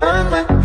I'm a